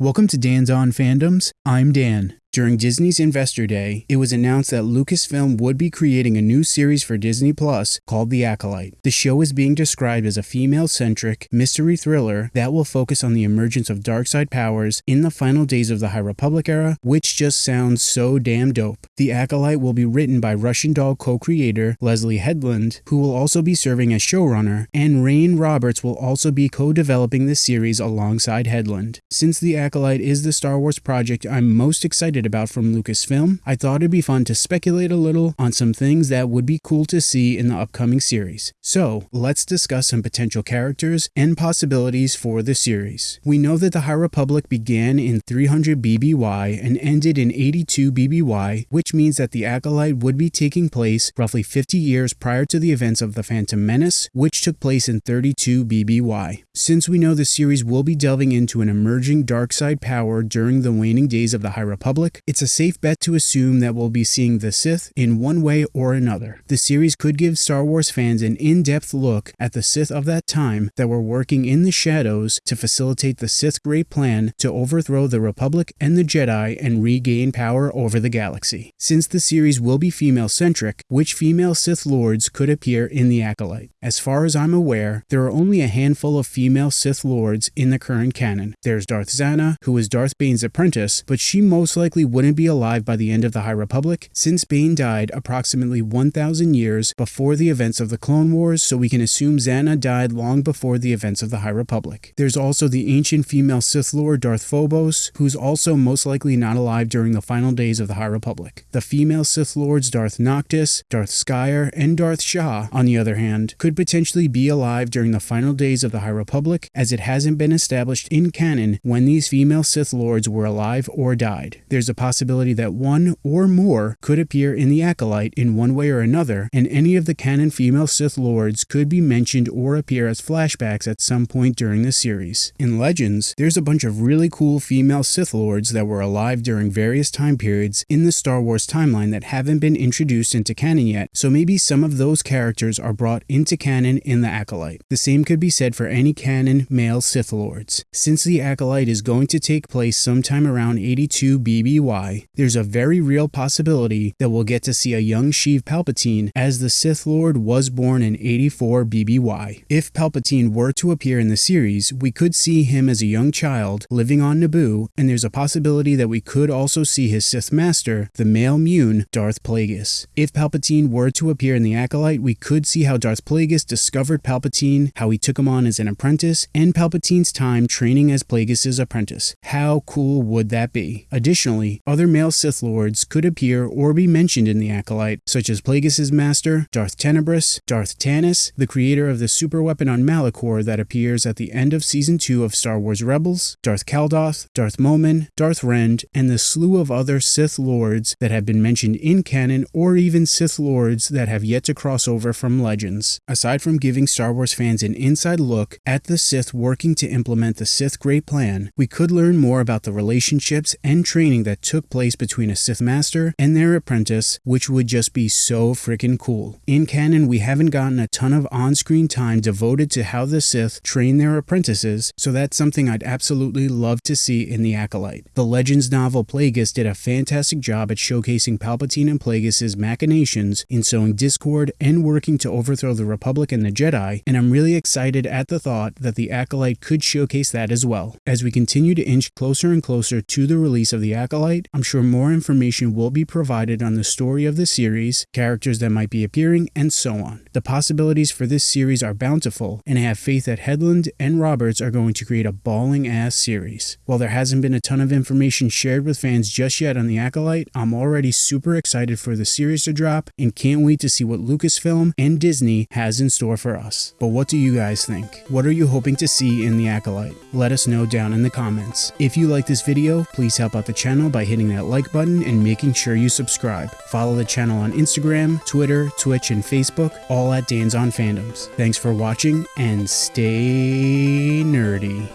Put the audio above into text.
Welcome to Dan's On Fandoms. I'm Dan. During Disney's Investor Day, it was announced that Lucasfilm would be creating a new series for Disney Plus called The Acolyte. The show is being described as a female centric mystery thriller that will focus on the emergence of dark side powers in the final days of the High Republic era, which just sounds so damn dope. The Acolyte will be written by Russian Doll co creator Leslie Headland, who will also be serving as showrunner, and Rayne Roberts will also be co developing the series alongside Headland. Since The Acolyte is the Star Wars project I'm most excited excited about from Lucasfilm, I thought it'd be fun to speculate a little on some things that would be cool to see in the upcoming series. So, let's discuss some potential characters and possibilities for the series. We know that the High Republic began in 300 BBY and ended in 82 BBY, which means that the Acolyte would be taking place roughly 50 years prior to the events of the Phantom Menace, which took place in 32 BBY. Since we know the series will be delving into an emerging dark side power during the waning days of the High Republic, Republic, it's a safe bet to assume that we'll be seeing the Sith in one way or another. The series could give Star Wars fans an in depth look at the Sith of that time that were working in the shadows to facilitate the Sith Great Plan to overthrow the Republic and the Jedi and regain power over the galaxy. Since the series will be female centric, which female Sith Lords could appear in The Acolyte? As far as I'm aware, there are only a handful of female Sith Lords in the current canon. There's Darth Zannah, who is Darth Bane's apprentice, but she most likely likely wouldn't be alive by the end of the High Republic, since Bane died approximately 1,000 years before the events of the Clone Wars, so we can assume Zannah died long before the events of the High Republic. There's also the ancient female Sith Lord Darth Phobos, who's also most likely not alive during the final days of the High Republic. The female Sith Lords Darth Noctyss, Darth Skyr, and Darth Shaa, on the other hand, could potentially be alive during the final days of the High Republic, as it hasn't been established in canon when these female Sith Lords were alive or died. There's a possibility that one or more could appear in the Acolyte in one way or another, and any of the canon female Sith Lords could be mentioned or appear as flashbacks at some point during the series. In Legends, there's a bunch of really cool female Sith Lords that were alive during various time periods in the Star Wars timeline that haven't been introduced into canon yet, so maybe some of those characters are brought into canon in the Acolyte. The same could be said for any canon male Sith Lords. Since the Acolyte is going to take place sometime around 82 BB BBY, there's a very real possibility that we'll get to see a young Sheev Palpatine as the Sith Lord was born in 84 BBY. If Palpatine were to appear in the series, we could see him as a young child living on Naboo, and there's a possibility that we could also see his Sith Master, the male Muun, Darth Plagueis. If Palpatine were to appear in the Acolyte, we could see how Darth Plagueis discovered Palpatine, how he took him on as an apprentice, and Palpatine's time training as Plagueis' apprentice. How cool would that be? Additionally, other male Sith Lords could appear or be mentioned in the Acolyte, such as Plagueis' master, Darth Tenebrous, Darth Tanis, the creator of the super weapon on Malachor that appears at the end of Season 2 of Star Wars Rebels, Darth Caldoth, Darth Momin, Darth Rend, and the slew of other Sith Lords that have been mentioned in canon or even Sith Lords that have yet to cross over from Legends. Aside from giving Star Wars fans an inside look at the Sith working to implement the Sith Great Plan, we could learn more about the relationships and training that that took place between a Sith Master and their apprentice, which would just be so freaking cool. In canon, we haven't gotten a ton of on screen time devoted to how the Sith train their apprentices, so that's something I'd absolutely love to see in The Acolyte. The Legends novel Plagueis did a fantastic job at showcasing Palpatine and Plagueis' machinations in sowing discord and working to overthrow the Republic and the Jedi, and I'm really excited at the thought that The Acolyte could showcase that as well. As we continue to inch closer and closer to the release of The Acolyte, I'm sure more information will be provided on the story of the series, characters that might be appearing, and so on. The possibilities for this series are bountiful, and I have faith that Headland and Roberts are going to create a balling ass series. While there hasn't been a ton of information shared with fans just yet on The Acolyte, I'm already super excited for the series to drop and can't wait to see what Lucasfilm and Disney has in store for us. But what do you guys think? What are you hoping to see in The Acolyte? Let us know down in the comments. If you like this video, please help out the channel by by hitting that like button and making sure you subscribe. Follow the channel on Instagram, Twitter, Twitch, and Facebook, all at Dan's on Fandoms. Thanks for watching and stay nerdy.